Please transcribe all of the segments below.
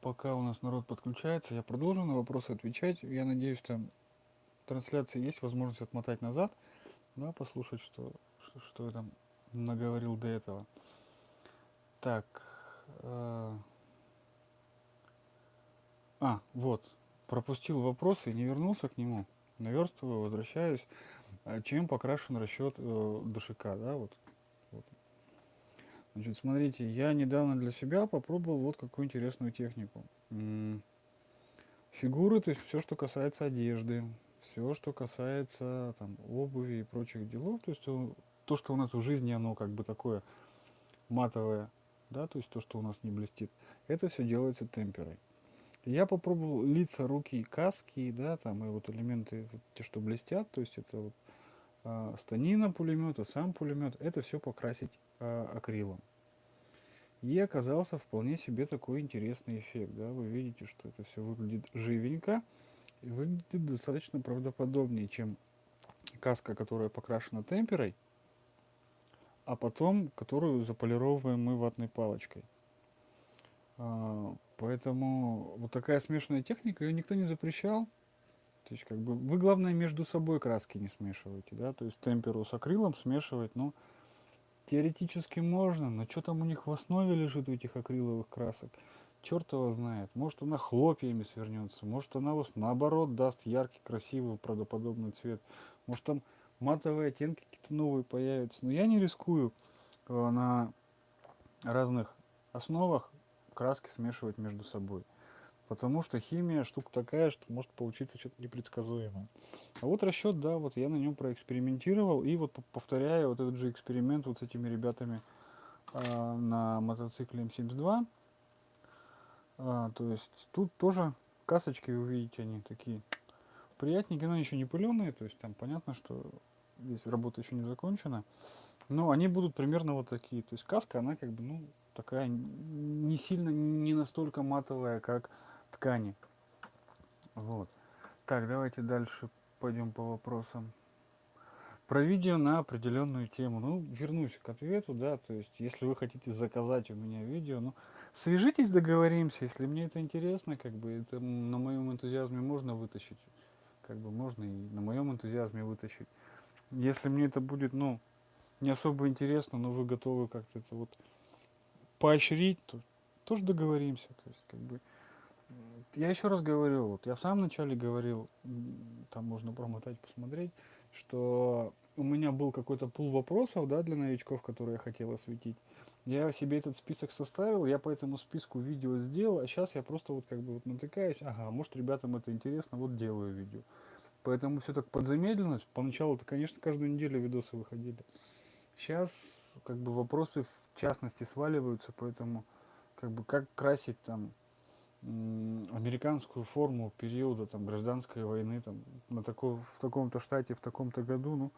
пока у нас народ подключается, я продолжу на вопросы отвечать. Я надеюсь, там трансляция есть, возможность отмотать назад, да, послушать, что, что, что я там наговорил до этого. Так. Э, а, вот. Пропустил вопрос и не вернулся к нему. Наверстываю, возвращаюсь. А чем покрашен расчет э, ДШК, да, вот. Значит, смотрите, я недавно для себя попробовал вот какую интересную технику. Фигуры, то есть все, что касается одежды, все, что касается там, обуви и прочих делов, то есть то, что у нас в жизни, оно как бы такое матовое, да, то есть то, что у нас не блестит, это все делается темперой. Я попробовал лица, руки, каски, да, там и вот элементы, вот, те, что блестят, то есть это вот а, станина пулемета, сам пулемет, это все покрасить акрилом. И оказался вполне себе такой интересный эффект, да, вы видите, что это все выглядит живенько и выглядит достаточно правдоподобнее, чем каска, которая покрашена темперой, а потом которую заполировываем мы ватной палочкой. А, поэтому вот такая смешанная техника, ее никто не запрещал. То есть, как бы, вы, главное, между собой краски не смешиваете, да, то есть темперу с акрилом смешивать, ну, теоретически можно, но что там у них в основе лежит у этих акриловых красок, черт его знает. Может, она хлопьями свернется, может, она вас наоборот даст яркий, красивый, правдоподобный цвет, может, там матовые оттенки какие-то новые появятся. Но я не рискую э, на разных основах краски смешивать между собой. Потому что химия штука такая, что может получиться что-то непредсказуемое. А вот расчет, да, вот я на нем проэкспериментировал. И вот повторяю вот этот же эксперимент вот с этими ребятами э, на мотоцикле М72. А, то есть тут тоже касочки, вы видите, они такие приятненькие, но еще не пыленые. То есть там понятно, что здесь работа еще не закончена. Но они будут примерно вот такие. То есть каска, она как бы, ну, такая не сильно, не настолько матовая, как ткани. Вот. Так, давайте дальше пойдем по вопросам. Про видео на определенную тему. Ну, вернусь к ответу, да, то есть, если вы хотите заказать у меня видео, ну, свяжитесь, договоримся, если мне это интересно, как бы, это на моем энтузиазме можно вытащить, как бы, можно и на моем энтузиазме вытащить. Если мне это будет, ну, не особо интересно, но вы готовы как-то это вот поощрить, то тоже договоримся. То есть, как бы, я еще раз говорю, вот я в самом начале говорил, там можно промотать, посмотреть, что у меня был какой-то пул вопросов, да, для новичков, которые я хотел осветить. Я себе этот список составил, я по этому списку видео сделал, а сейчас я просто вот как бы вот натыкаюсь, ага, может ребятам это интересно, вот делаю видео. Поэтому все так подзамедлилось. Поначалу-то, конечно, каждую неделю видосы выходили. Сейчас как бы вопросы в частности сваливаются, поэтому как бы как красить там американскую форму периода там гражданской войны там на такой в таком-то штате в таком-то году ну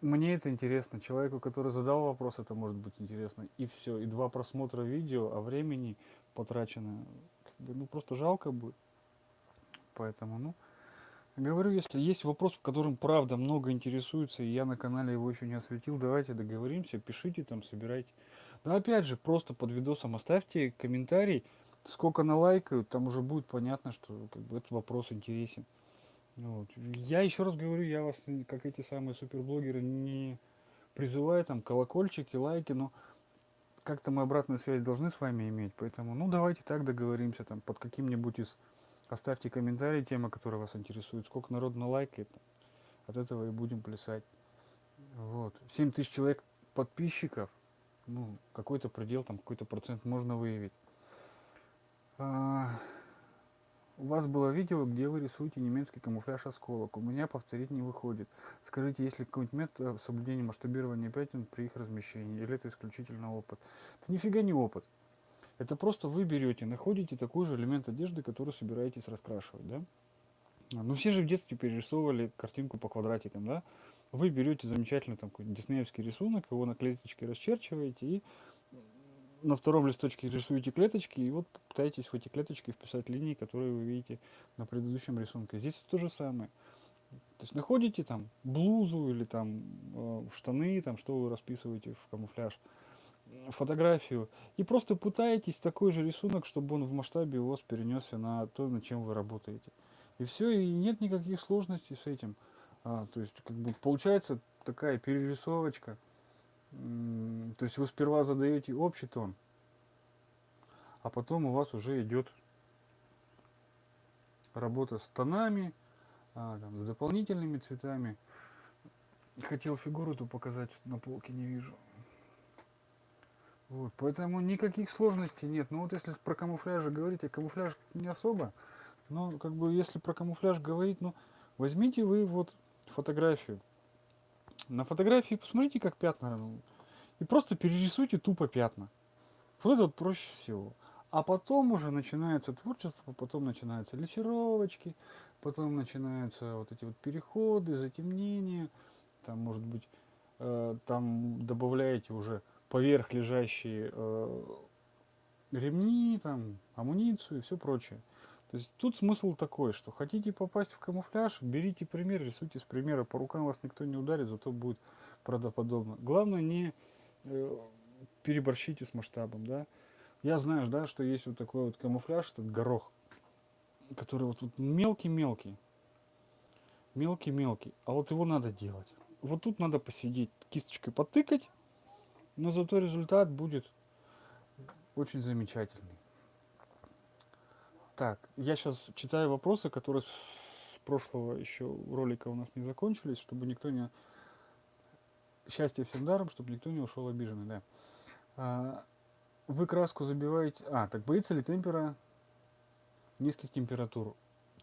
мне это интересно. Человеку который задал вопрос это может быть интересно. И все и два просмотра видео а времени потрачено как бы, ну просто жалко будет. Поэтому ну Говорю, если есть вопрос, в котором правда много интересуется, и я на канале его еще не осветил, давайте договоримся, пишите там, собирайте. Но опять же, просто под видосом оставьте комментарий, сколько на лайкают, там уже будет понятно, что как бы, этот вопрос интересен. Вот. Я еще раз говорю, я вас, как эти самые суперблогеры, не призываю там колокольчики, лайки, но как-то мы обратную связь должны с вами иметь, поэтому, ну, давайте так договоримся, там, под каким-нибудь из Оставьте комментарий, тема, которая вас интересует. Сколько народ на лайкает, от этого и будем плясать. Вот. 7 тысяч человек подписчиков, ну, какой-то предел, там какой-то процент можно выявить. А, у вас было видео, где вы рисуете немецкий камуфляж осколок. У меня повторить не выходит. Скажите, есть ли какой-нибудь метод соблюдения масштабирования пятен при их размещении? Или это исключительно опыт? Это нифига не опыт. Это просто вы берете, находите такой же элемент одежды, который собираетесь раскрашивать, да? Ну, все же в детстве перерисовывали картинку по квадратикам, да? Вы берете замечательный там диснеевский рисунок, его на клеточке расчерчиваете и на втором листочке рисуете клеточки и вот пытаетесь в эти клеточки вписать линии, которые вы видите на предыдущем рисунке. Здесь то же самое. То есть находите там блузу или там э, штаны, там что вы расписываете в камуфляж фотографию и просто пытаетесь такой же рисунок, чтобы он в масштабе у вас перенесся на то, над чем вы работаете. И все, и нет никаких сложностей с этим. А, то есть, как бы получается такая перерисовочка. То есть вы сперва задаете общий тон, а потом у вас уже идет работа с тонами, а, там, с дополнительными цветами. Хотел фигуру эту показать, что на полке не вижу. Вот, поэтому никаких сложностей нет. Но вот если про камуфляж говорить, а камуфляж не особо, но как бы если про камуфляж говорить, ну возьмите вы вот фотографию. На фотографии посмотрите, как пятна, ну, и просто перерисуйте тупо пятна. Вот это вот проще всего. А потом уже начинается творчество, потом начинаются лессировочки, потом начинаются вот эти вот переходы, затемнения, там может быть, э, там добавляете уже поверх лежащие э, ремни, там, амуницию и все прочее. То есть тут смысл такой, что хотите попасть в камуфляж, берите пример, рисуйте с примера, по рукам вас никто не ударит, зато будет правдоподобно. Главное не э, переборщите с масштабом, да. Я знаю, да, что есть вот такой вот камуфляж, этот горох, который вот мелкий-мелкий, мелкий-мелкий, а вот его надо делать. Вот тут надо посидеть, кисточкой потыкать, но зато результат будет очень замечательный. Так, я сейчас читаю вопросы, которые с прошлого еще ролика у нас не закончились, чтобы никто не... Счастье всем даром, чтобы никто не ушел обиженный, да. А, вы краску забиваете... А, так боится ли темпера низких температур?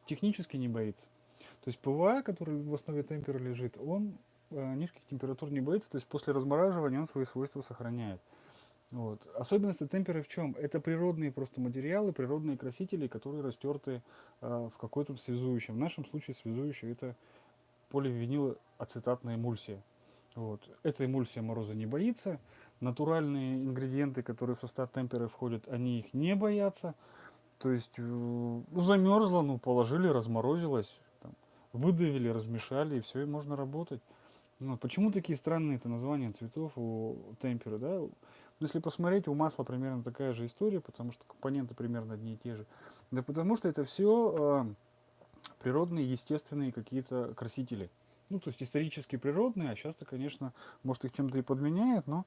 Технически не боится. То есть ПВА, который в основе темпера лежит, он э, низких температур не боится, то есть после размораживания он свои свойства сохраняет. Вот. Особенность темперы в чем? Это природные просто материалы, природные красители, которые растерты э, в какой-то связующем. В нашем случае связующий это поливинилоацетатная эмульсия. Вот. Эта эмульсия мороза не боится. Натуральные ингредиенты, которые в состав темперы входят, они их не боятся. То есть э, ну, замерзло, ну положили, разморозилось, там, выдавили, размешали, и все, и можно работать. Ну, почему такие странные это названия цветов у темперы, да? Если посмотреть, у масла примерно такая же история, потому что компоненты примерно одни и те же. Да потому что это все э, а, природные, естественные какие-то красители. Ну, то есть исторически природные, а часто, конечно, может их чем-то и подменяет, но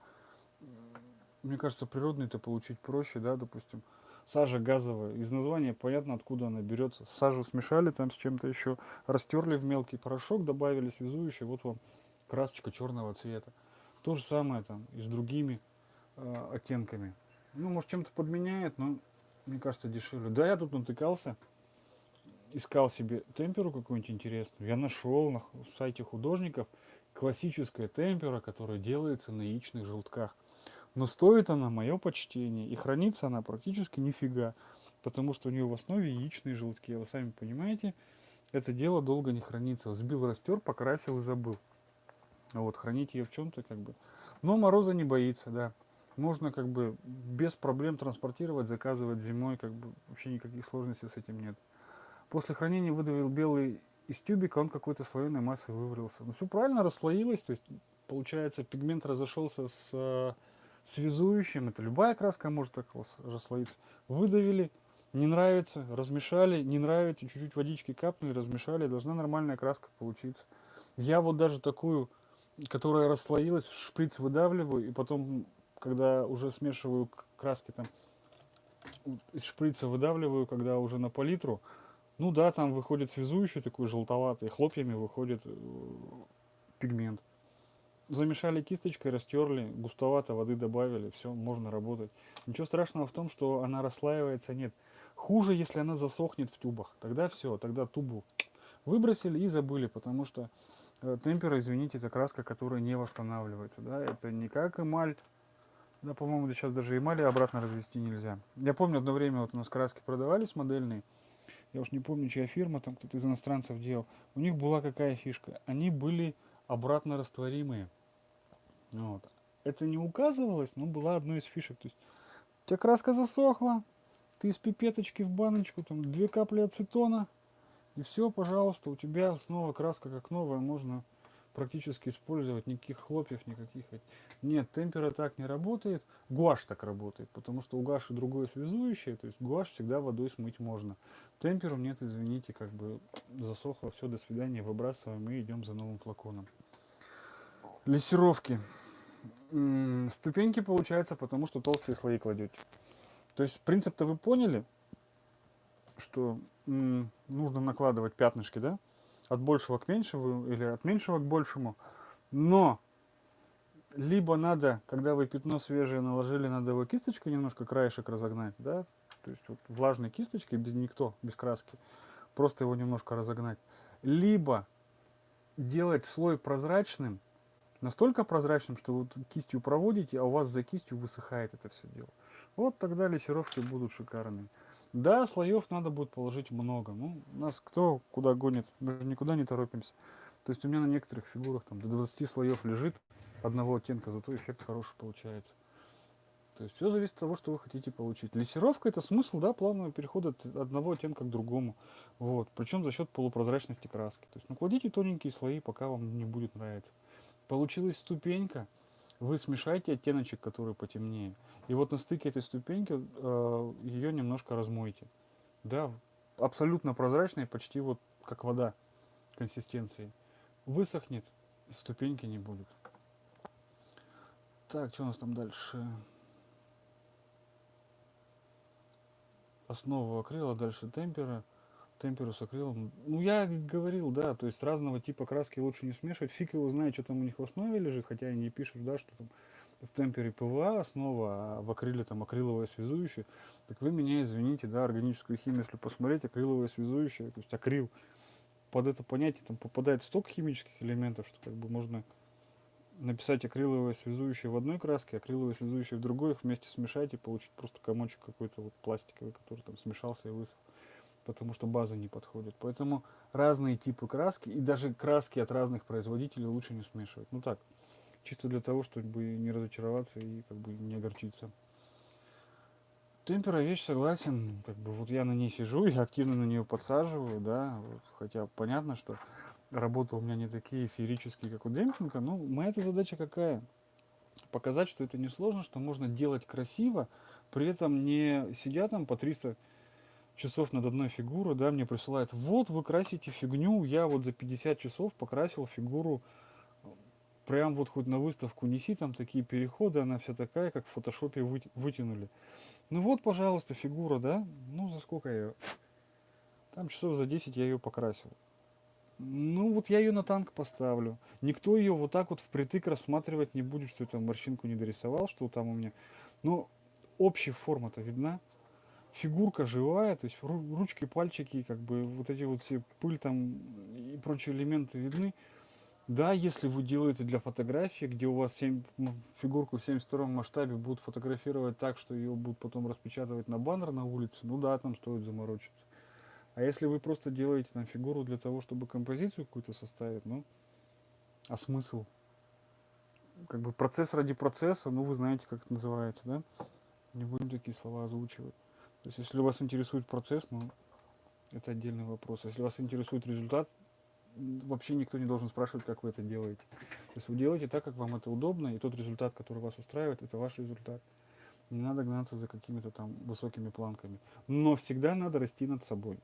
мне кажется, природные это получить проще, да, допустим, сажа газовая. Из названия понятно, откуда она берется. Сажу смешали там с чем-то еще, растерли в мелкий порошок, добавили связующий, вот вам красочка черного цвета. То же самое там и с другими э, оттенками. Ну, может, чем-то подменяет, но мне кажется, дешевле. Да, я тут натыкался, искал себе темперу какую-нибудь интересную. Я нашел на сайте художников классическая темпера, которая делается на яичных желтках. Но стоит она, мое почтение, и хранится она практически нифига, потому что у нее в основе яичные желтки. Вы сами понимаете, это дело долго не хранится. Взбил, растер, покрасил и забыл. Вот, хранить ее в чем-то как бы. Но мороза не боится, да можно как бы без проблем транспортировать, заказывать зимой, как бы вообще никаких сложностей с этим нет. После хранения выдавил белый из тюбика, он какой-то слоеной массой вывалился. Ну все правильно расслоилось, то есть получается пигмент разошелся с э, связующим, это любая краска может так расслоиться. Выдавили, не нравится, размешали, не нравится, чуть-чуть водички капнули, размешали, должна нормальная краска получиться. Я вот даже такую, которая расслоилась, шприц выдавливаю и потом когда уже смешиваю краски там из шприца выдавливаю, когда уже на палитру, ну да, там выходит связующий такой желтоватый, хлопьями выходит э, пигмент. Замешали кисточкой, растерли, густовато воды добавили, все, можно работать. Ничего страшного в том, что она расслаивается, нет. Хуже, если она засохнет в тюбах. Тогда все, тогда тубу выбросили и забыли, потому что э, темпера, извините, это краска, которая не восстанавливается. Да? Это не как эмаль, да, по-моему, сейчас даже эмали обратно развести нельзя. Я помню, одно время вот у нас краски продавались модельные. Я уж не помню, чья фирма, там кто-то из иностранцев делал. У них была какая фишка? Они были обратно растворимые. Вот. Это не указывалось, но была одной из фишек. То есть у тебя краска засохла, ты из пипеточки в баночку, там две капли ацетона, и все, пожалуйста, у тебя снова краска как новая, можно практически использовать, никаких хлопьев, никаких. Нет, темпера так не работает, гуашь так работает, потому что у гуаши другое связующее, то есть гуашь всегда водой смыть можно. Темперу нет, извините, как бы засохло, все, до свидания, выбрасываем и идем за новым флаконом. Лессировки. Ступеньки получается, потому что толстые слои кладете. То есть принцип-то вы поняли, что нужно накладывать пятнышки, да? От большего к меньшему или от меньшего к большему. Но либо надо, когда вы пятно свежее наложили, надо его кисточкой немножко краешек разогнать, да? То есть вот влажной кисточкой, без никто, без краски. Просто его немножко разогнать. Либо делать слой прозрачным, настолько прозрачным, что вы кистью проводите, а у вас за кистью высыхает это все дело. Вот тогда лессировки будут шикарные. Да, слоев надо будет положить много. Ну, нас кто куда гонит, мы же никуда не торопимся. То есть у меня на некоторых фигурах там до 20 слоев лежит одного оттенка, зато эффект хороший получается. То есть все зависит от того, что вы хотите получить. Лессировка это смысл, да, плавного перехода от одного оттенка к другому. Вот. Причем за счет полупрозрачности краски. То есть накладите тоненькие слои, пока вам не будет нравиться. Получилась ступенька, вы смешаете оттеночек, который потемнее. И вот на стыке этой ступеньки э, ее немножко размойте. Да, абсолютно прозрачная, почти вот как вода консистенции. Высохнет, ступеньки не будет. Так, что у нас там дальше? Основа акрила, дальше темпера темперу с акрилом. Ну, я говорил, да, то есть разного типа краски лучше не смешивать. Фиг его знает, что там у них в основе лежит, хотя они пишут, да, что там в темпере ПВА основа, а в акриле там акриловое связующее. Так вы меня извините, да, органическую химию, если посмотреть, акриловое связующее, то есть акрил, под это понятие там попадает столько химических элементов, что как бы можно написать акриловое связующее в одной краске, акриловое связующее в другой, их вместе смешать и получить просто комочек какой-то вот пластиковый, который там смешался и высох потому что база не подходит. Поэтому разные типы краски и даже краски от разных производителей лучше не смешивать. Ну так, чисто для того, чтобы не разочароваться и как бы не огорчиться. Темпера вещь, согласен, как бы вот я на ней сижу, я активно на нее подсаживаю, да, вот, хотя понятно, что работы у меня не такие феерические, как у Демченко, но моя эта задача какая? Показать, что это несложно, что можно делать красиво, при этом не сидя там по 300 часов над одной фигурой, да, мне присылают, вот вы красите фигню, я вот за 50 часов покрасил фигуру, прям вот хоть на выставку неси, там такие переходы, она вся такая, как в фотошопе вытянули. Ну вот, пожалуйста, фигура, да, ну за сколько я ее, там часов за 10 я ее покрасил. Ну вот я ее на танк поставлю. Никто ее вот так вот впритык рассматривать не будет, что это морщинку не дорисовал, что там у меня. Ну, общая форма-то видна фигурка живая, то есть ручки, пальчики, как бы вот эти вот все пыль там и прочие элементы видны. Да, если вы делаете для фотографии, где у вас 7, фигурку в 72 масштабе будут фотографировать так, что ее будут потом распечатывать на баннер на улице, ну да, там стоит заморочиться. А если вы просто делаете там фигуру для того, чтобы композицию какую-то составить, ну, а смысл? Как бы процесс ради процесса, ну вы знаете, как это называется, да? Не будем такие слова озвучивать. То есть, если вас интересует процесс, ну, это отдельный вопрос. Если вас интересует результат, вообще никто не должен спрашивать, как вы это делаете. То есть вы делаете так, как вам это удобно, и тот результат, который вас устраивает, это ваш результат. Не надо гнаться за какими-то там высокими планками. Но всегда надо расти над собой.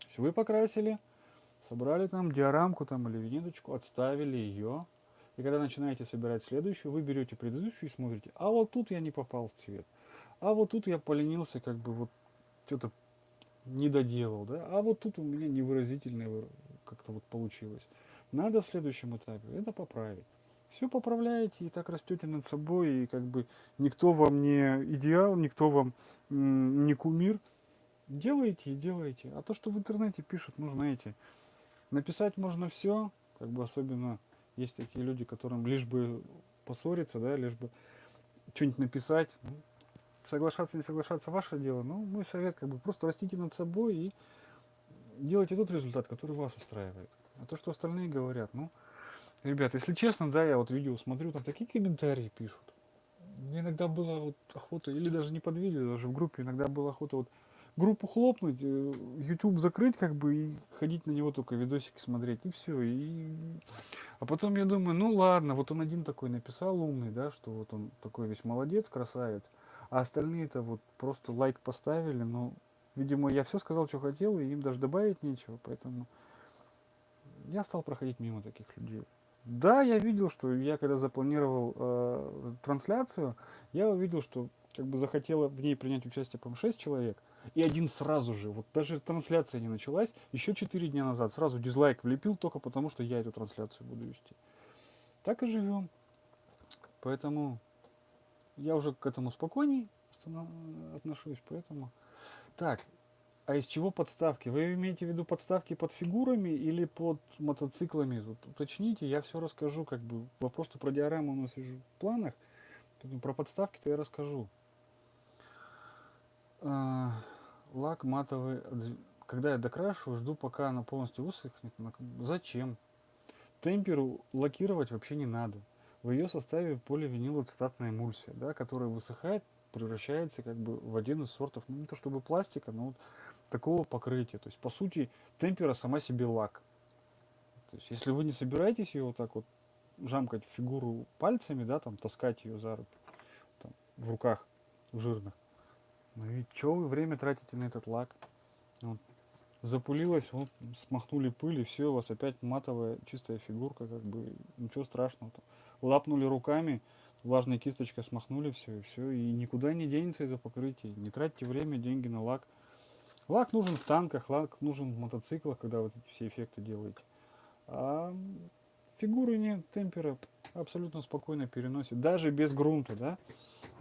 То есть вы покрасили, собрали там диорамку там или винеточку, отставили ее. И когда начинаете собирать следующую, вы берете предыдущую и смотрите, а вот тут я не попал в цвет. А вот тут я поленился, как бы вот что-то не доделал, да, а вот тут у меня невыразительное как-то вот получилось. Надо в следующем этапе это поправить. Все поправляете и так растете над собой, и как бы никто вам не идеал, никто вам не кумир. Делаете и делаете. А то, что в интернете пишут, ну, знаете, написать можно все, как бы особенно есть такие люди, которым лишь бы поссориться, да, лишь бы что-нибудь написать. Ну, соглашаться, не соглашаться, ваше дело. Но мой совет, как бы, просто растите над собой и делайте тот результат, который вас устраивает. А то, что остальные говорят, ну, ребят, если честно, да, я вот видео смотрю, там такие комментарии пишут. Мне иногда была вот охота, или даже не под видео, даже в группе иногда была охота вот группу хлопнуть, э, YouTube закрыть, как бы, и ходить на него только видосики смотреть, и все. И... А потом я думаю, ну ладно, вот он один такой написал умный, да, что вот он такой весь молодец, красавец, а остальные-то вот просто лайк поставили, но, видимо, я все сказал, что хотел, и им даже добавить нечего, поэтому я стал проходить мимо таких людей. Да, я видел, что я когда запланировал э, трансляцию, я увидел, что как бы захотело в ней принять участие, по 6 человек, и один сразу же, вот даже трансляция не началась, еще 4 дня назад сразу дизлайк влепил только потому, что я эту трансляцию буду вести. Так и живем. Поэтому я уже к этому спокойней отношусь, поэтому... Так, а из чего подставки? Вы имеете в виду подставки под фигурами или под мотоциклами? Тут уточните, я все расскажу, как бы. Вопрос-то про диораму у нас вижу в планах. Про подставки-то я расскажу. А, лак матовый. Когда я докрашиваю, жду пока она полностью высохнет. Зачем? Темперу лакировать вообще не надо. В ее составе поливинилоцетатная эмульсия, да, которая высыхает, превращается как бы в один из сортов, ну не то чтобы пластика, но вот такого покрытия. То есть, по сути, темпера сама себе лак. То есть, если вы не собираетесь ее вот так вот жамкать фигуру пальцами, да, там, таскать ее за руки, там, в руках, в жирных, ну и что вы время тратите на этот лак? Вот. Запулилась, вот, смахнули пыль, и все, у вас опять матовая чистая фигурка, как бы, ничего страшного. Там. Лапнули руками, влажной кисточкой смахнули все, и все, и никуда не денется это покрытие. Не тратьте время, деньги на лак. Лак нужен в танках, лак нужен в мотоциклах, когда вот эти все эффекты делаете. А фигуры нет, темпера абсолютно спокойно переносит, даже без грунта, да.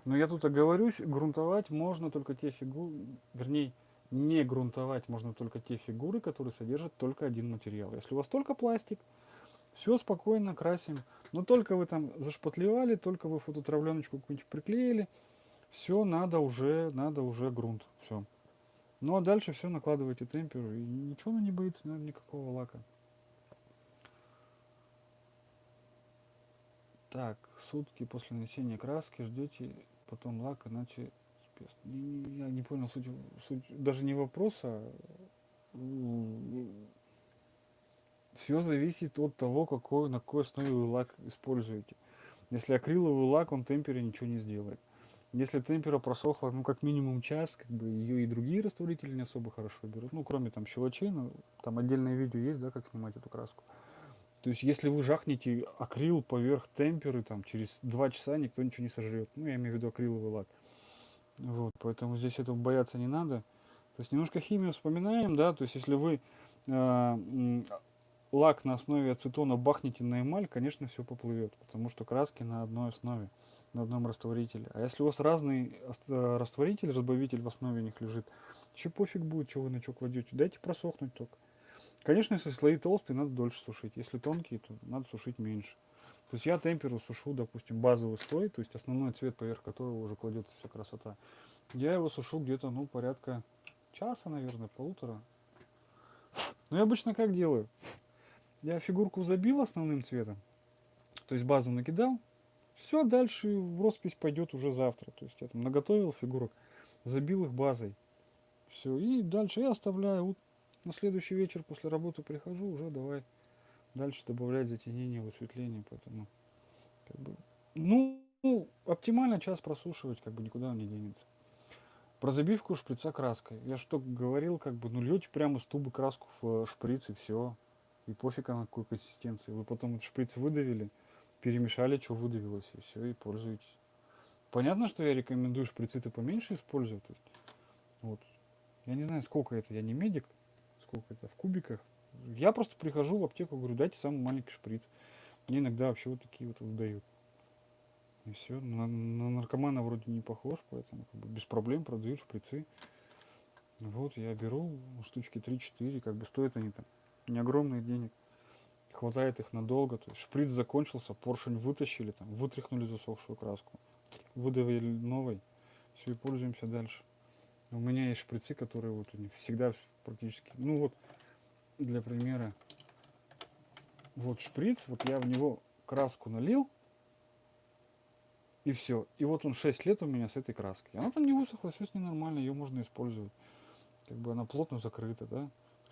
Но я тут оговорюсь, грунтовать можно только те фигуры, вернее, не грунтовать можно только те фигуры, которые содержат только один материал. Если у вас только пластик, все спокойно красим. Но только вы там зашпатлевали, только вы фототравленочку какую-нибудь приклеили, все, надо уже, надо уже грунт. Все. Ну а дальше все накладываете темперу, и ничего не боится, наверное, никакого лака. Так, сутки после нанесения краски ждете потом лак, иначе. Я не понял суть, суть даже не вопроса. Все зависит от того, какой, на какой основе вы лак используете. Если акриловый лак, он темпере ничего не сделает. Если темпера просохла, ну, как минимум час, как бы ее и другие растворители не особо хорошо берут. Ну, кроме там щелочей, ну, там отдельное видео есть, да, как снимать эту краску. То есть, если вы жахнете акрил поверх темперы, там, через два часа никто ничего не сожрет. Ну, я имею в виду акриловый лак. Вот, поэтому здесь этого бояться не надо. То есть, немножко химию вспоминаем, да, то есть, если вы э, лак на основе ацетона бахнете на эмаль, конечно, все поплывет, потому что краски на одной основе на одном растворителе. А если у вас разный э, растворитель, разбавитель в основе них лежит, еще пофиг будет, что вы на что кладете. Дайте просохнуть только. Конечно, если слои толстые, надо дольше сушить. Если тонкие, то надо сушить меньше. То есть я темперу сушу, допустим, базовый слой, то есть основной цвет, поверх которого уже кладется вся красота. Я его сушу где-то, ну, порядка часа, наверное, полутора. Но я обычно как делаю? Я фигурку забил основным цветом, то есть базу накидал, все, дальше в роспись пойдет уже завтра. То есть я там наготовил фигурок, забил их базой. Все, и дальше я оставляю. На следующий вечер после работы прихожу, уже давай дальше добавлять затенение, высветление. Поэтому, как бы, ну, оптимально час просушивать, как бы никуда он не денется. Про забивку шприца краской. Я что говорил, как бы, ну льете прямо с тубы краску в шприц и все. И пофиг на какой консистенции. Вы потом этот шприц выдавили, перемешали, что выдавилось, и все, и пользуйтесь. Понятно, что я рекомендую шприцы-то поменьше использовать. То есть, вот. Я не знаю, сколько это, я не медик, сколько это в кубиках. Я просто прихожу в аптеку, говорю, дайте самый маленький шприц. Мне иногда вообще вот такие вот выдают. И все. На, на наркомана вроде не похож, поэтому как бы без проблем продают шприцы. Вот, я беру штучки 3-4, как бы стоят они там не огромных денег хватает их надолго. То есть шприц закончился, поршень вытащили, там, вытряхнули засохшую краску, выдавили новый, все и пользуемся дальше. У меня есть шприцы, которые вот всегда практически, ну вот для примера, вот шприц, вот я в него краску налил, и все. И вот он 6 лет у меня с этой краской. Она там не высохла, все с ней нормально, ее можно использовать. как бы она плотно закрыта, да.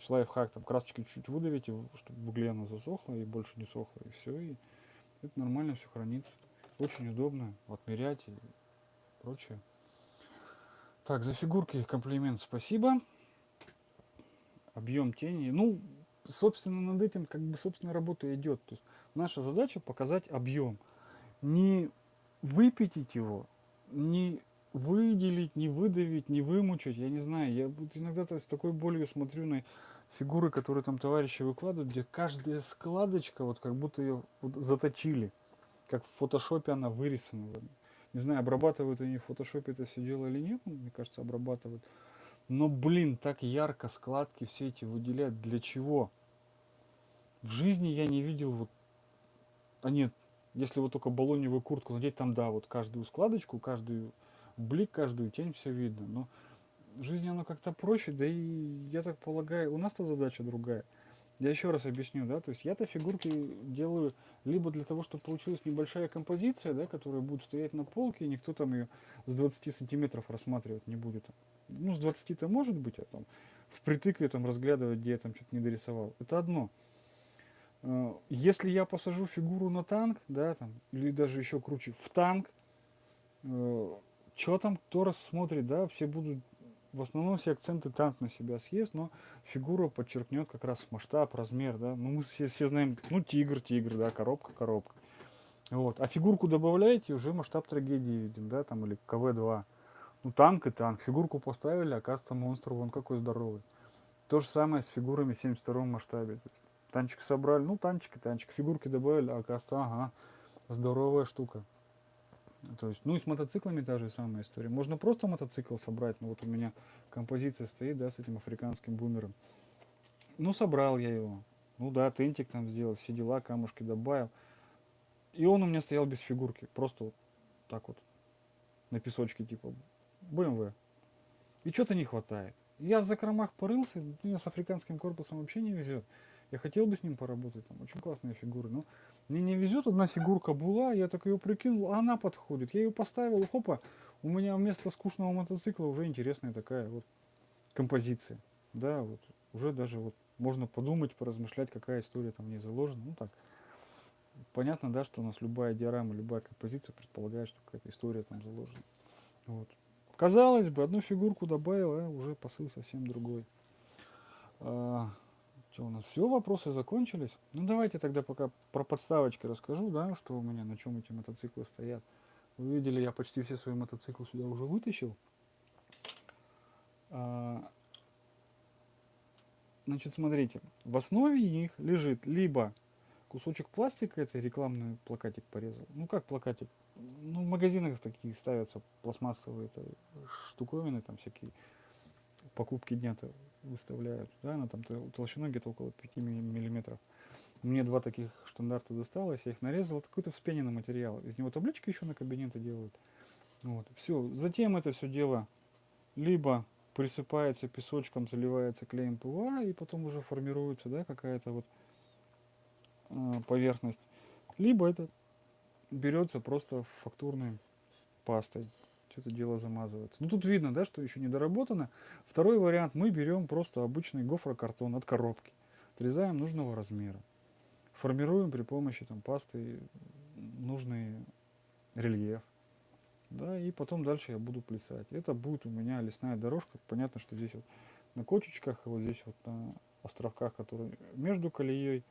Лайфхак, там красочкой чуть-чуть выдавите, чтобы в угле она засохла и больше не сохла, и все, и это нормально все хранится. Очень удобно отмерять и прочее. Так, за фигурки комплимент спасибо. Объем тени. Ну, собственно, над этим как бы собственная работа идет. То есть наша задача показать объем. Не выпятить его, не выделить, не выдавить, не вымучить, я не знаю. Я вот иногда с такой болью смотрю на фигуры, которые там товарищи выкладывают, где каждая складочка, вот как будто ее вот заточили. Как в фотошопе она вырисована. Не знаю, обрабатывают они в фотошопе это все дело или нет, мне кажется, обрабатывают. Но, блин, так ярко складки все эти выделяют. Для чего? В жизни я не видел вот... А нет, если вот только баллоневую куртку надеть, там да, вот каждую складочку, каждую блик, каждую тень, все видно. Но в жизни оно как-то проще, да и я так полагаю, у нас-то задача другая. Я еще раз объясню, да, то есть я-то фигурки делаю либо для того, чтобы получилась небольшая композиция, да, которая будет стоять на полке, и никто там ее с 20 сантиметров рассматривать не будет. Ну, с 20-то может быть, а там впритык ее там разглядывать, где я там что-то не дорисовал. Это одно. Э, если я посажу фигуру на танк, да, там, или даже еще круче, в танк, э, что там кто рассмотрит, да, все будут, в основном все акценты танк на себя съест, но фигура подчеркнет как раз масштаб, размер, да, ну мы все, все знаем, ну тигр, тигр, да, коробка, коробка. Вот. А фигурку добавляете, уже масштаб трагедии видим, да, там, или КВ-2. Ну, танк и танк. Фигурку поставили, оказывается, монстр вон какой здоровый. То же самое с фигурами в 72 масштабе. Танчик собрали, ну танчик и танчик. Фигурки добавили, а оказывается, ага, здоровая штука. То есть, ну и с мотоциклами та же самая история. Можно просто мотоцикл собрать. Ну вот у меня композиция стоит, да, с этим африканским бумером. Ну собрал я его. Ну да, тентик там сделал, все дела, камушки добавил. И он у меня стоял без фигурки. Просто вот так вот. На песочке типа BMW. И что-то не хватает. Я в закромах порылся, мне с африканским корпусом вообще не везет. Я хотел бы с ним поработать, там очень классные фигуры, но мне не везет, одна фигурка была, я так ее прикинул, а она подходит. Я ее поставил, хопа, у меня вместо скучного мотоцикла уже интересная такая вот композиция. Да, вот уже даже вот можно подумать, поразмышлять, какая история там в ней заложена. Ну так, понятно, да, что у нас любая диорама, любая композиция предполагает, что какая-то история там заложена. Вот. Казалось бы, одну фигурку добавил, а уже посыл совсем другой. Что у нас? Все, вопросы закончились. Ну давайте тогда пока про подставочки расскажу, да, что у меня, на чем эти мотоциклы стоят. Вы видели, я почти все свои мотоциклы сюда уже вытащил. А, значит, смотрите, в основе их лежит либо кусочек пластика, это рекламный плакатик порезал. Ну как плакатик? Ну в магазинах такие ставятся пластмассовые это, штуковины, там всякие покупки дня-то выставляют, да, она там толщиной где-то около 5 миллиметров. Мне два таких штандарта досталось, я их нарезал, какой-то вспененный материал. Из него таблички еще на кабинеты делают. Вот, все. Затем это все дело либо присыпается песочком, заливается клеем ПВА, и потом уже формируется, да, какая-то вот э, поверхность. Либо это берется просто фактурной пастой что-то дело замазывается. Ну тут видно, да, что еще не доработано. Второй вариант, мы берем просто обычный гофрокартон от коробки, отрезаем нужного размера, формируем при помощи там пасты нужный рельеф. Да, и потом дальше я буду плясать. Это будет у меня лесная дорожка. Понятно, что здесь вот на кочечках, вот здесь вот на островках, которые между колеей,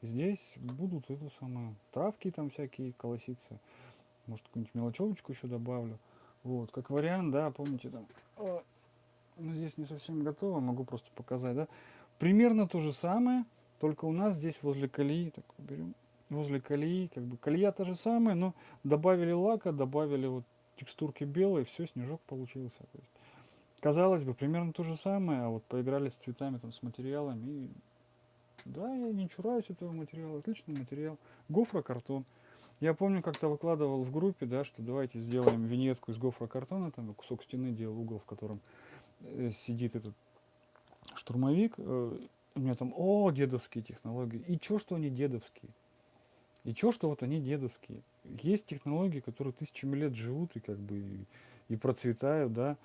здесь будут это самое, травки там всякие колоситься. Может, какую-нибудь мелочевочку еще добавлю. Вот, как вариант, да, помните там, о, ну, здесь не совсем готово, могу просто показать, да. Примерно то же самое, только у нас здесь возле колеи, так берем, возле колеи, как бы колея та же самая, но добавили лака, добавили вот текстурки белые, все, снежок получился. То есть, казалось бы, примерно то же самое, а вот поиграли с цветами, там, с материалами, и да, я не чураюсь этого материала, отличный материал. Гофрокартон. Я помню, как-то выкладывал в группе, да, что давайте сделаем виньетку из гофрокартона, там кусок стены делал угол, в котором э, сидит этот штурмовик. Э, у меня там, о, дедовские технологии. И чё, что они дедовские? И чё, что вот они дедовские? Есть технологии, которые тысячами лет живут и как бы и, и процветают, да.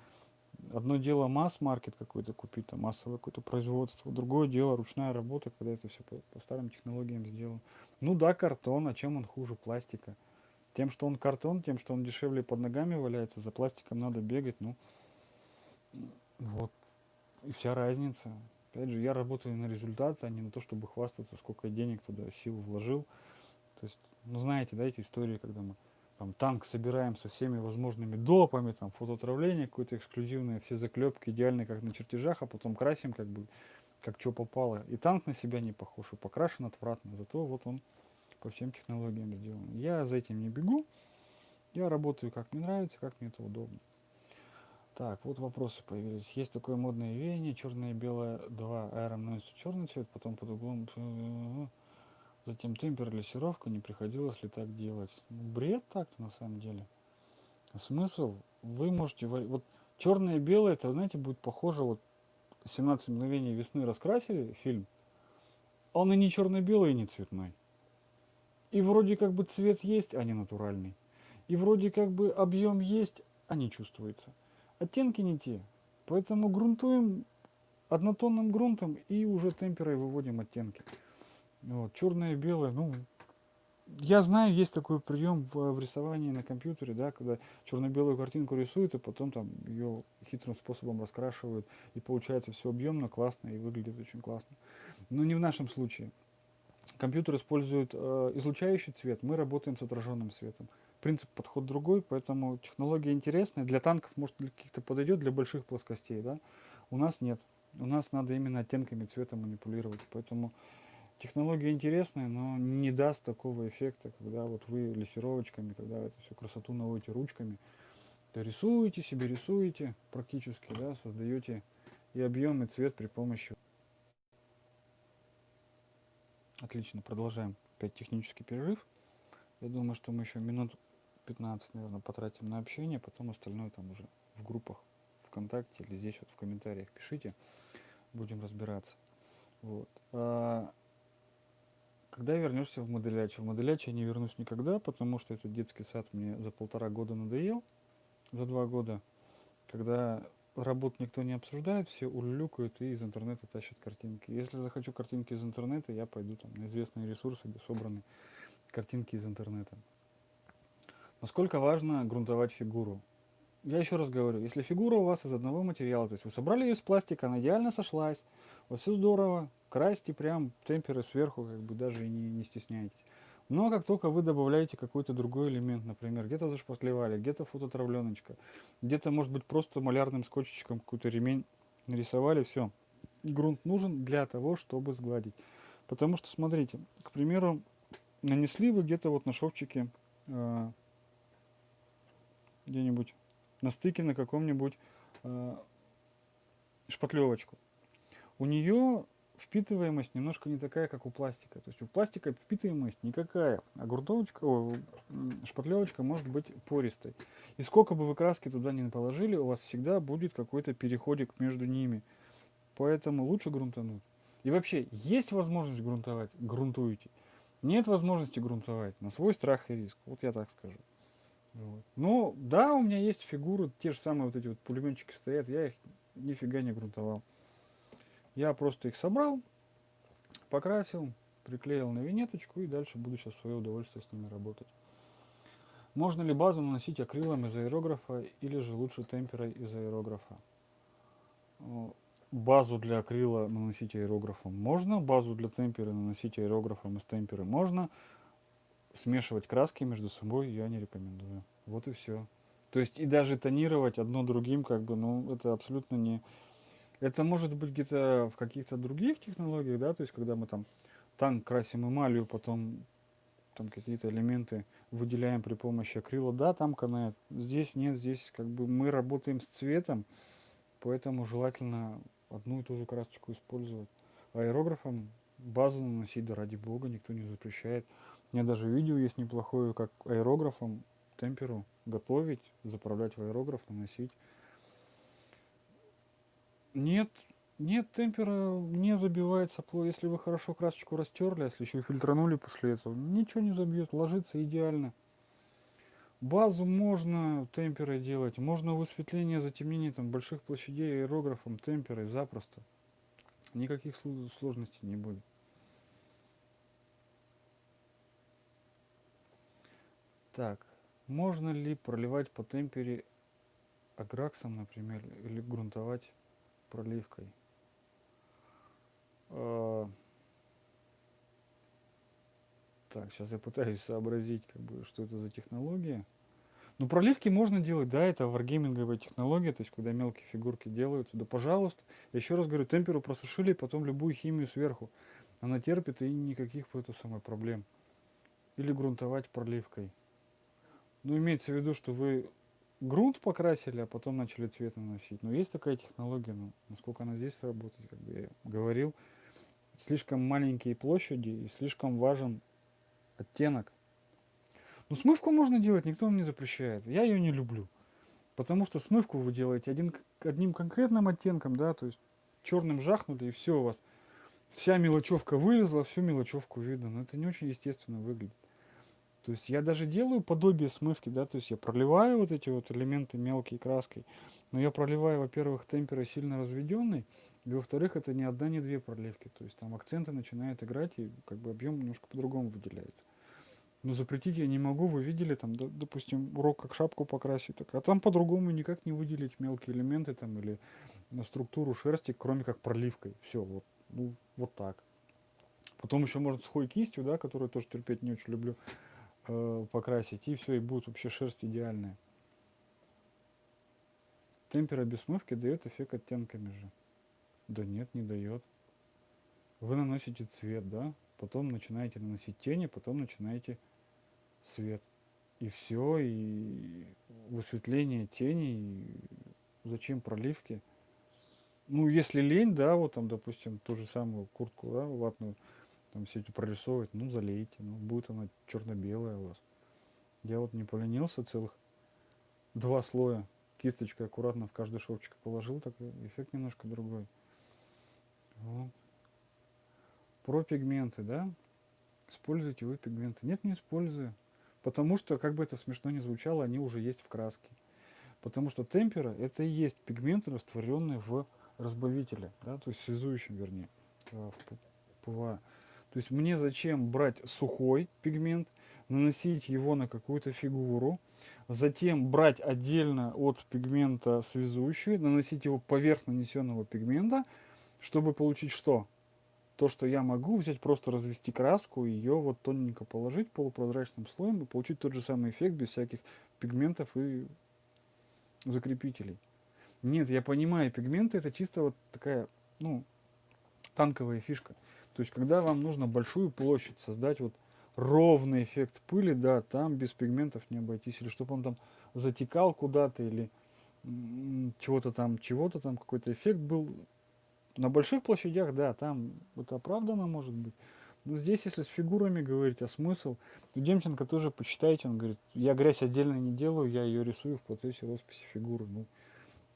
Одно дело масс-маркет какой-то купить, там массовое какое-то производство, другое дело ручная работа, когда это все по, по старым технологиям сделано. Ну да, картон, а чем он хуже пластика? Тем, что он картон, тем, что он дешевле под ногами валяется, за пластиком надо бегать, ну, вот, и вся разница. Опять же, я работаю на результат, а не на то, чтобы хвастаться, сколько денег туда, сил вложил. То есть, ну, знаете, да, эти истории, когда мы там танк собираем со всеми возможными допами, там фотоотравление какое-то эксклюзивное, все заклепки идеальные, как на чертежах, а потом красим как бы, как что попало. И танк на себя не похож, и покрашен отвратно, зато вот он по всем технологиям сделан. Я за этим не бегу, я работаю как мне нравится, как мне это удобно. Так, вот вопросы появились. Есть такое модное веяние, черное и белое, два аэром носится черный цвет, потом под углом, затем темпер, лессировка, не приходилось ли так делать. Ну, бред так-то на самом деле. Смысл, вы можете, вот черное и белое, это, знаете, будет похоже, вот 17 мгновений весны раскрасили фильм, он и не черно-белый, и не цветной. И вроде как бы цвет есть, а не натуральный. И вроде как бы объем есть, а не чувствуется оттенки не те. Поэтому грунтуем однотонным грунтом и уже темперой выводим оттенки. Вот, черное и белое, ну, я знаю, есть такой прием в, в рисовании на компьютере, да, когда черно-белую картинку рисуют, и потом там ее хитрым способом раскрашивают, и получается все объемно, классно, и выглядит очень классно. Но не в нашем случае. Компьютер использует э, излучающий цвет, мы работаем с отраженным светом принцип подход другой, поэтому технология интересная. Для танков, может, для каких-то подойдет, для больших плоскостей, да? У нас нет. У нас надо именно оттенками цвета манипулировать. Поэтому технология интересная, но не даст такого эффекта, когда вот вы лессировочками, когда эту всю красоту наводите ручками, то рисуете себе, рисуете практически, да, создаете и объем, и цвет при помощи. Отлично, продолжаем. Опять технический перерыв. Я думаю, что мы еще минут 15, наверное, потратим на общение, потом остальное там уже в группах ВКонтакте или здесь вот в комментариях пишите, будем разбираться. Вот. Когда вернешься в моделяч? В моделяч я не вернусь никогда, потому что этот детский сад мне за полтора года надоел, за два года, когда работу никто не обсуждает, все улюлюкают и из интернета тащат картинки. Если захочу картинки из интернета, я пойду там на известные ресурсы, где собраны картинки из интернета. Насколько важно грунтовать фигуру? Я еще раз говорю, если фигура у вас из одного материала, то есть вы собрали ее из пластика, она идеально сошлась, вот все здорово, красьте прям темперы сверху, как бы даже не, не стесняйтесь. Но как только вы добавляете какой-то другой элемент, например, где-то зашпатлевали, где-то фототравленочка, где-то, может быть, просто малярным скотчиком какой-то ремень нарисовали, все. Грунт нужен для того, чтобы сгладить. Потому что, смотрите, к примеру, нанесли вы где-то вот на шовчике э, где-нибудь на стыке на каком-нибудь э, шпатлевочку. У нее впитываемость немножко не такая, как у пластика. То есть у пластика впитываемость никакая, а грунтовочка, о, шпатлевочка может быть пористой. И сколько бы вы краски туда не положили, у вас всегда будет какой-то переходик между ними. Поэтому лучше грунтануть. И вообще, есть возможность грунтовать, грунтуйте. Нет возможности грунтовать на свой страх и риск. Вот я так скажу. Вот. Ну, да, у меня есть фигуры, те же самые вот эти вот пулеметчики стоят, я их нифига не грунтовал. Я просто их собрал, покрасил, приклеил на винеточку и дальше буду сейчас свое удовольствие с ними работать. Можно ли базу наносить акрилом из аэрографа или же лучше темперой из аэрографа? Базу для акрила наносить аэрографом можно, базу для темперы наносить аэрографом из темперы можно смешивать краски между собой я не рекомендую. Вот и все. То есть и даже тонировать одно другим, как бы, ну, это абсолютно не... Это может быть где-то в каких-то других технологиях, да, то есть когда мы там танк красим эмалью, потом там какие-то элементы выделяем при помощи акрила, да, там канает. Здесь нет, здесь как бы мы работаем с цветом, поэтому желательно одну и ту же красочку использовать. Аэрографом базу наносить, да ради бога, никто не запрещает. У меня даже видео есть неплохое, как аэрографом темперу готовить, заправлять в аэрограф, наносить. Нет, нет, темпера не забивается плохо. Если вы хорошо красочку растерли, а если еще и фильтранули после этого, ничего не забьет, ложится идеально. Базу можно темперой делать, можно высветление, затемнение там, больших площадей аэрографом, темперой запросто. Никаких сложностей не будет. Так, можно ли проливать по темпере аграксом, например, или грунтовать проливкой? А, так, сейчас я пытаюсь сообразить, как бы, что это за технология. Ну, проливки можно делать, да, это варгейминговая технология, то есть, когда мелкие фигурки делаются, да, пожалуйста. Я еще раз говорю, темперу просушили, потом любую химию сверху. Она терпит и никаких это самое проблем. Или грунтовать проливкой. Ну, имеется в виду, что вы грунт покрасили, а потом начали цвет наносить. Но есть такая технология, но насколько она здесь работает, как бы я говорил, слишком маленькие площади и слишком важен оттенок. Ну, смывку можно делать, никто вам не запрещает. Я ее не люблю. Потому что смывку вы делаете один, одним конкретным оттенком, да, то есть черным жахнули, и все у вас. Вся мелочевка вылезла, всю мелочевку видно. Но это не очень естественно выглядит. То есть я даже делаю подобие смывки, да, то есть я проливаю вот эти вот элементы мелкой краской, но я проливаю, во-первых, темперой сильно разведенный, и во-вторых, это не одна, не две проливки. То есть там акценты начинают играть, и как бы объем немножко по-другому выделяется. Но запретить я не могу. Вы видели там, да, допустим, урок как шапку покрасить. Так, а там по-другому никак не выделить мелкие элементы там или на структуру шерсти, кроме как проливкой. Все, вот, ну, вот так. Потом еще может сухой кистью, да, которую тоже терпеть не очень люблю, э, покрасить. И все, и будет вообще шерсть идеальная. Темпера без смывки дает эффект оттенками же. Да нет, не дает. Вы наносите цвет, да? Потом начинаете наносить тени, потом начинаете свет. И все, и высветление тени, и зачем проливки? Ну, если лень, да, вот там, допустим, ту же самую куртку, да, ватную, там все эти прорисовывать, ну, залейте, ну, будет она черно-белая у вас. Я вот не поленился целых два слоя кисточкой аккуратно в каждый шовчик положил, так эффект немножко другой. Вот. Про пигменты, да? Используете вы пигменты? Нет, не использую. Потому что, как бы это смешно ни звучало, они уже есть в краске. Потому что темпера это и есть пигменты, растворенные в разбавителе, да, то есть связующем, вернее, в ПВА. То есть мне зачем брать сухой пигмент, наносить его на какую-то фигуру, затем брать отдельно от пигмента связующий, наносить его поверх нанесенного пигмента, чтобы получить что? То, что я могу взять, просто развести краску, ее вот тоненько положить полупрозрачным слоем и получить тот же самый эффект без всяких пигментов и закрепителей. Нет, я понимаю, пигменты это чисто вот такая, ну, танковая фишка. То есть, когда вам нужно большую площадь создать, вот ровный эффект пыли, да, там без пигментов не обойтись. Или чтобы он там затекал куда-то, или чего-то там, чего-то там, какой-то эффект был, на больших площадях, да, там это оправдано может быть. Но здесь, если с фигурами говорить, а смысл, то Демченко тоже почитайте, он говорит, я грязь отдельно не делаю, я ее рисую в процессе росписи фигуры. Ну,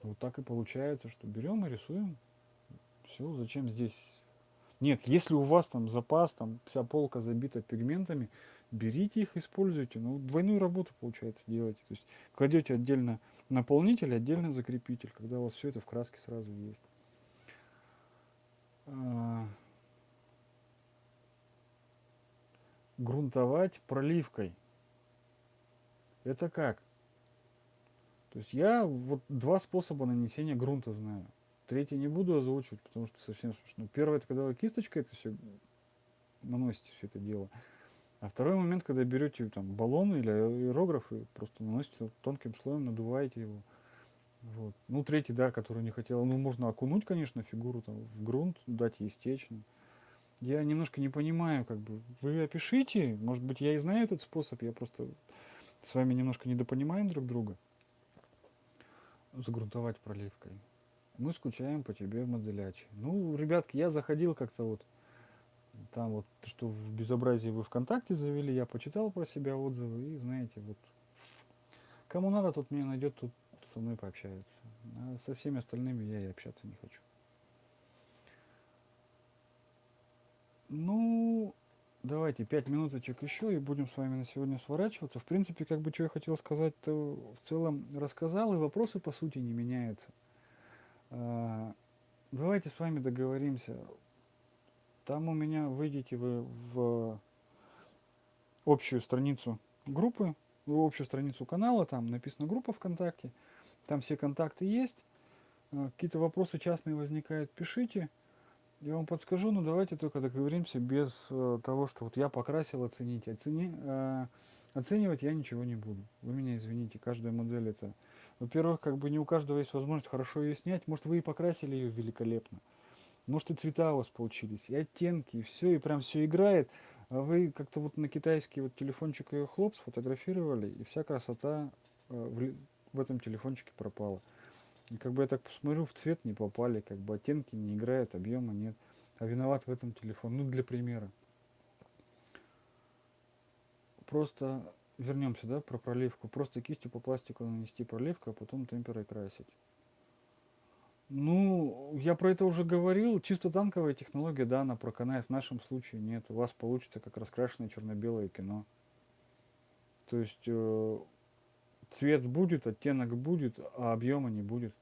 вот так и получается, что берем и рисуем. Все, зачем здесь... Нет, если у вас там запас, там вся полка забита пигментами, берите их, используйте. Ну, двойную работу, получается, делаете. То есть кладете отдельно наполнитель, отдельно закрепитель, когда у вас все это в краске сразу есть. А, грунтовать проливкой. Это как? То есть я вот два способа нанесения грунта знаю. Третий не буду озвучивать, потому что совсем смешно. Первое, это когда вы кисточкой это все наносите все это дело. А второй момент, когда берете там баллон или аэрограф и просто наносите тонким слоем, надуваете его. Вот. Ну, третий, да, который не хотел. Ну, можно окунуть, конечно, фигуру там в грунт, дать ей стечь. Я немножко не понимаю, как бы. Вы опишите, может быть, я и знаю этот способ, я просто с вами немножко недопонимаем друг друга. Загрунтовать проливкой. Мы скучаем по тебе, моделячи. Ну, ребятки, я заходил как-то вот, там вот, что в безобразии вы ВКонтакте завели, я почитал про себя отзывы, и знаете, вот, кому надо, тот меня найдет, тут со мной пообщается. А со всеми остальными я и общаться не хочу. Ну, давайте пять минуточек еще и будем с вами на сегодня сворачиваться. В принципе, как бы что я хотел сказать, то в целом рассказал, и вопросы по сути не меняются. А, давайте с вами договоримся. Там у меня выйдете вы в общую страницу группы, в общую страницу канала, там написана группа ВКонтакте, там все контакты есть. А, какие-то вопросы частные возникают, пишите. Я вам подскажу, но давайте только договоримся без э, того, что вот я покрасил, оцените. Оцени, э, оценивать я ничего не буду. Вы меня извините, каждая модель это... Во-первых, как бы не у каждого есть возможность хорошо ее снять. Может, вы и покрасили ее великолепно. Может, и цвета у вас получились, и оттенки, и все, и прям все играет. А вы как-то вот на китайский вот телефончик ее хлоп сфотографировали, и вся красота э, в, в этом телефончике пропала. И как бы я так посмотрю, в цвет не попали, как бы оттенки не играют, объема нет. А виноват в этом телефон. Ну, для примера. Просто вернемся, да, про проливку. Просто кистью по пластику нанести проливку, а потом темперой красить. Ну, я про это уже говорил. Чисто танковая технология, да, она проканает. В нашем случае нет. У вас получится как раскрашенное черно-белое кино. То есть э, цвет будет, оттенок будет, а объема не будет.